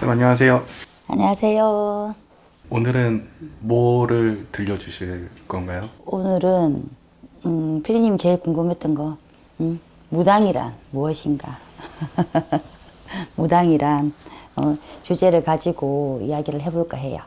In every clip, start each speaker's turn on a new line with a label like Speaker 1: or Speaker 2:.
Speaker 1: 쌤 안녕하세요.
Speaker 2: 안녕하세요.
Speaker 1: 오늘은 뭐를 들려주실 건가요?
Speaker 2: 오늘은 음, 피디님 제일 궁금했던 거 음, 무당이란 무엇인가? 무당이란 어, 주제를 가지고 이야기를 해볼까 해요.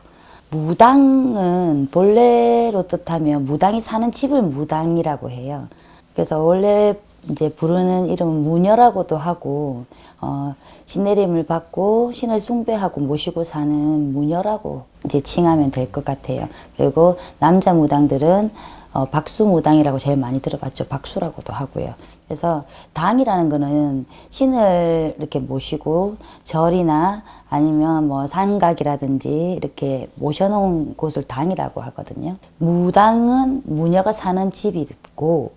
Speaker 2: 무당은 본래로 뜻하면 무당이 사는 집을 무당이라고 해요. 그래서 원래 이제 부르는 이름은 무녀라고도 하고 어, 신내림을 받고 신을 숭배하고 모시고 사는 무녀라고 이제 칭하면 될 것 같아요. 그리고 남자 무당들은 어, 박수무당이라고 제일 많이 들어봤죠. 박수라고도 하고요. 그래서 당이라는 거는 신을 이렇게 모시고 절이나 아니면 뭐 산각이라든지 이렇게 모셔놓은 곳을 당이라고 하거든요. 무당은 무녀가 사는 집이 있고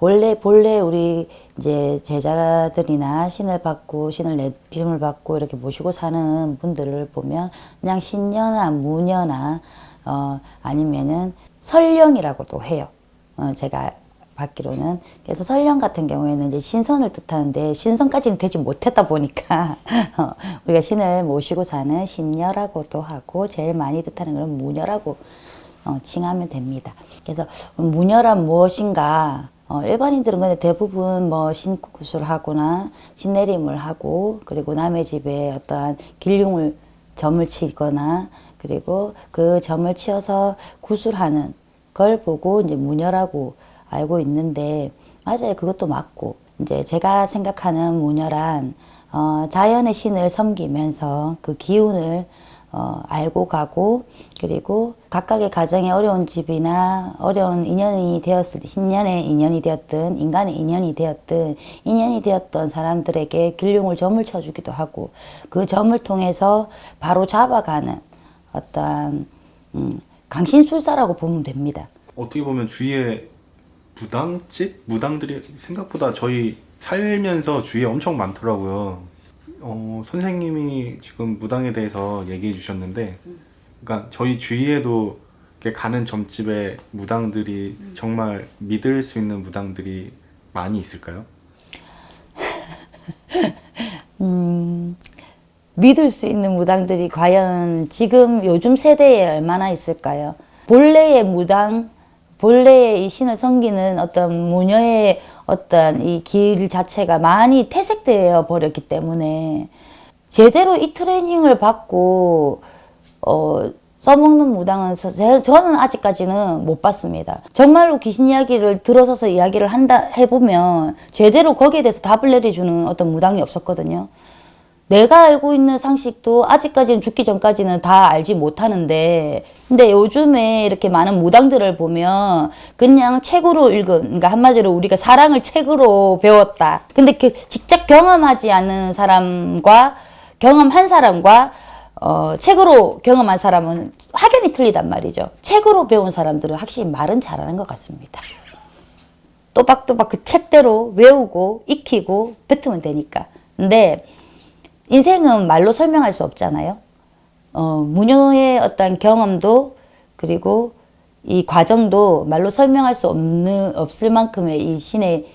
Speaker 2: 본래 본래 우리 이제 제자들이나 신을 받고 신을 내 이름을 받고 이렇게 모시고 사는 분들을 보면 그냥 신녀나 무녀나 어 아니면은 설령이라고도 해요. 어 제가 받기로는 그래서 설령 같은 경우에는 이제 신선을 뜻하는데 신선까지는 되지 못했다 보니까 어, 우리가 신을 모시고 사는 신녀라고도 하고 제일 많이 뜻하는 것은 무녀라고 어, 칭하면 됩니다. 그래서 무녀란 무엇인가? 어, 일반인들은 근데 대부분 뭐 신구슬 하거나 신내림을 하고 그리고 남의 집에 어떠한 길흉을 점을 치거나 그리고 그 점을 치어서 구술하는 걸 보고 이제 무녀라고 알고 있는데 맞아요. 그것도 맞고 이제 제가 생각하는 무녀란 어, 자연의 신을 섬기면서 그 기운을 어, 알고 가고 그리고 각각의 가정에 어려운 집이나 어려운 인연이 되었을 때 신년의 인연이 되었든 인간의 인연이 되었든 인연이 되었던 사람들에게 길흉을 점을 쳐주기도 하고 그 점을 통해서 바로 잡아가는 어떤 음, 강신술사라고 보면 됩니다.
Speaker 1: 어떻게 보면 주위에 무당집? 무당들이 생각보다 저희 살면서 주위에 엄청 많더라고요. 어, 선생님이 지금 무당에 대해서 얘기해 주셨는데, 그러니까 저희 주위에도 이렇게 가는 점집에 무당들이 정말 믿을 수 있는 무당들이 많이 있을까요?
Speaker 2: 믿을 수 있는 무당들이 과연 지금 요즘 세대에 얼마나 있을까요? 본래의 무당, 본래의 이 신을 섬기는 어떤 무녀의 어떤 이 길 자체가 많이 퇴색되어 버렸기 때문에 제대로 이 트레이닝을 받고 어, 써먹는 무당은 저- 저는 아직까지는 못 봤습니다. 정말로 귀신 이야기를 들어서서 이야기를 한다 해보면 제대로 거기에 대해서 답을 내려주는 어떤 무당이 없었거든요. 내가 알고 있는 상식도 아직까지는 죽기 전까지는 다 알지 못하는데 근데 요즘에 이렇게 많은 무당들을 보면 그냥 책으로 읽은 그러니까 한마디로 우리가 사랑을 책으로 배웠다. 근데 그 직접 경험하지 않는 사람과 경험한 사람과 어, 책으로 경험한 사람은 확연히 틀리단 말이죠. 책으로 배운 사람들은 확실히 말은 잘하는 것 같습니다. 또박또박 그 책대로 외우고 익히고 뱉으면 되니까. 근데 인생은 말로 설명할 수 없잖아요. 어, 무녀의 어떤 경험도 그리고 이 과정도 말로 설명할 수 없는 없을 만큼의 이 신의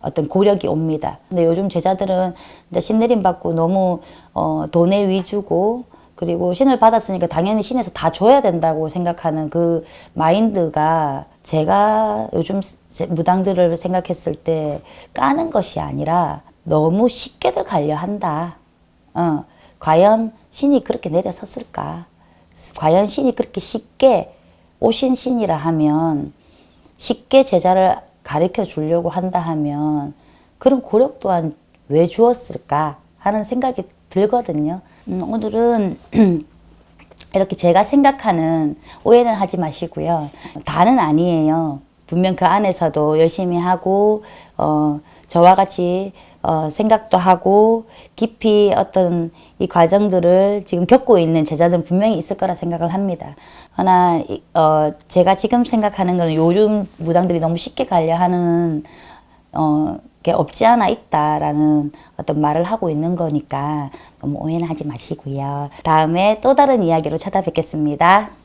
Speaker 2: 어떤 고력이 옵니다. 근데 요즘 제자들은 이제 신내림 받고 너무 어, 돈의 위주고 그리고 신을 받았으니까 당연히 신에서 다 줘야 된다고 생각하는 그 마인드가 제가 요즘 제- 무당들을 생각했을 때 까는 것이 아니라 너무 쉽게들 가려 한다. 어, 과연 신이 그렇게 내려섰을까? 과연 신이 그렇게 쉽게 오신 신이라 하면 쉽게 제자를 가르쳐 주려고 한다 하면 그런 고력 또한 왜 주었을까 하는 생각이 들거든요. 음, 오늘은 이렇게 제가 생각하는 오해는 하지 마시고요. 다는 아니에요. 분명 그 안에서도 열심히 하고 어, 저와 같이 어, 생각도 하고 깊이 어떤 이 과정들을 지금 겪고 있는 제자들은 분명히 있을 거라 생각을 합니다. 그러나 이- 어, 제가 지금 생각하는 거는 요즘 무당들이 너무 쉽게 가려 하는 어, 게 없지 않아 있다라는 어떤 말을 하고 있는 거니까 너무 오해는 하지 마시고요. 다음에 또 다른 이야기로 찾아뵙겠습니다.